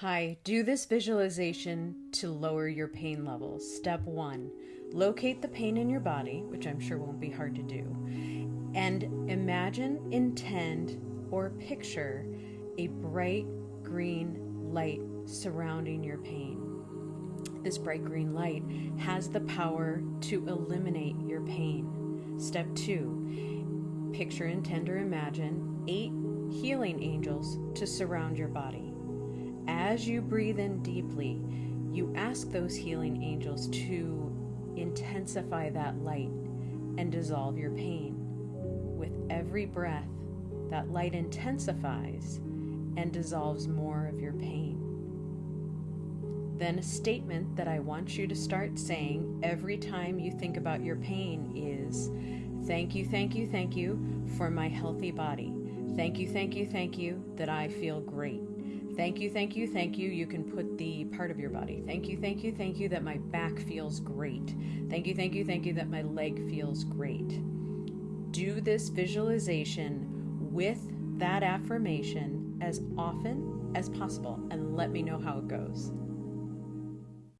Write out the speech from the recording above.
Hi, do this visualization to lower your pain levels. Step one locate the pain in your body, which I'm sure won't be hard to do, and imagine, intend, or picture a bright green light surrounding your pain. This bright green light has the power to eliminate your pain. Step two picture, intend, or imagine eight healing angels to surround your body. As you breathe in deeply, you ask those healing angels to intensify that light and dissolve your pain. With every breath, that light intensifies and dissolves more of your pain. Then, a statement that I want you to start saying every time you think about your pain is Thank you, thank you, thank you for my healthy body. Thank you, thank you, thank you that I feel great. Thank you, thank you, thank you. You can put the part of your body. Thank you, thank you, thank you that my back feels great. Thank you, thank you, thank you that my leg feels great. Do this visualization with that affirmation as often as possible and let me know how it goes.